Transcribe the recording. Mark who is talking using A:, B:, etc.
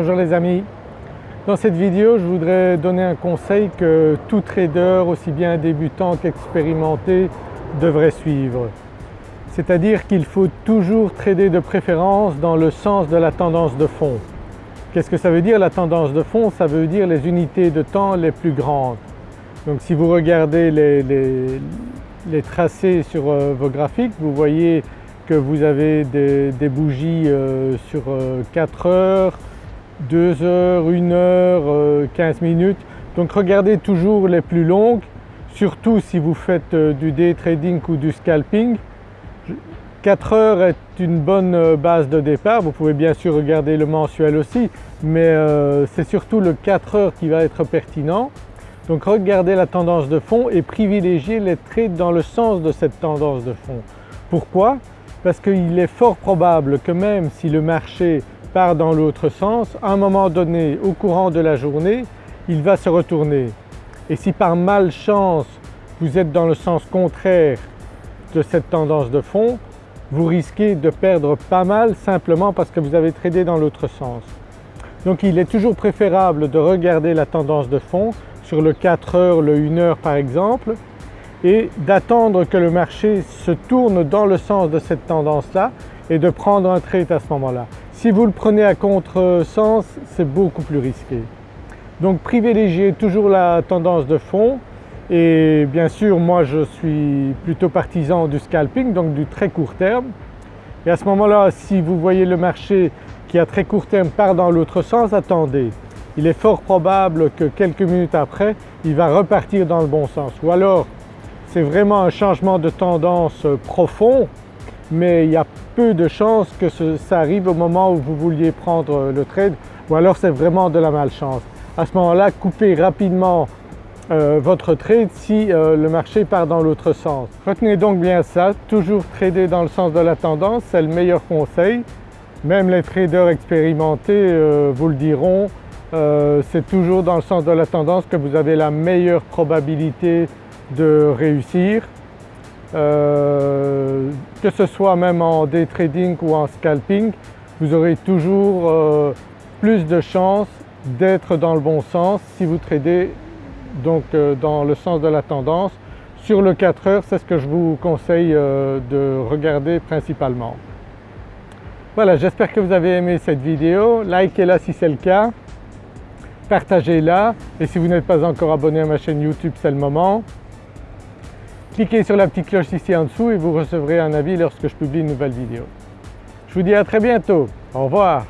A: Bonjour les amis. Dans cette vidéo je voudrais donner un conseil que tout trader aussi bien débutant qu'expérimenté devrait suivre. C'est-à-dire qu'il faut toujours trader de préférence dans le sens de la tendance de fond. Qu'est-ce que ça veut dire la tendance de fond? Ça veut dire les unités de temps les plus grandes. Donc si vous regardez les, tracés sur euh, vos graphiques, vous voyez que vous avez des, bougies euh, sur 4 euh, heures, 2 heures, 1 heure, 15 minutes. Donc regardez toujours les plus longues, surtout si vous faites du day trading ou du scalping. 4 heures est une bonne base de départ, vous pouvez bien sûr regarder le mensuel aussi, mais c'est surtout le 4 heures qui va être pertinent. Donc regardez la tendance de fond et privilégiez les trades dans le sens de cette tendance de fond. Pourquoi? Parce qu'il est fort probable que même si le marché part dans l'autre sens, à un moment donné au courant de la journée, il va se retourner. Et si par malchance vous êtes dans le sens contraire de cette tendance de fond, vous risquez de perdre pas mal simplement parce que vous avez tradé dans l'autre sens. Donc il est toujours préférable de regarder la tendance de fond sur le 4 heures, le 1 heure par exemple et d'attendre que le marché se tourne dans le sens de cette tendance-là et de prendre un trade à ce moment-là. Si vous le prenez à contre-sens, c'est beaucoup plus risqué. Donc privilégiez toujours la tendance de fond. Et bien sûr moi je suis plutôt partisan du scalping donc du très court terme. Et à ce moment-là si vous voyez le marché qui à très court terme part dans l'autre sens, attendez. Il est fort probable que quelques minutes après il va repartir dans le bon sens. Ou alors c'est vraiment un changement de tendance profond mais il y a peu de chances que ça arrive au moment où vous vouliez prendre le trade ou alors c'est vraiment de la malchance. À ce moment-là coupez rapidement euh, votre trade si euh, le marché part dans l'autre sens. Retenez donc bien ça, toujours trader dans le sens de la tendance, c'est le meilleur conseil. Même les traders expérimentés euh, vous le diront, euh, c'est toujours dans le sens de la tendance que vous avez la meilleure probabilité de réussir. Euh, que ce soit même en day trading ou en scalping, vous aurez toujours euh, plus de chances d'être dans le bon sens si vous tradez donc dans le sens de la tendance. Sur le 4 heures, c'est ce que je vous conseille de regarder principalement. Voilà, j'espère que vous avez aimé cette vidéo, likez-la si c'est le cas partagez-la et si vous n'êtes pas encore abonné à ma chaîne YouTube c'est le moment. Cliquez sur la petite cloche ici en dessous et vous recevrez un avis lorsque je publie une nouvelle vidéo. Je vous dis à très bientôt, au revoir.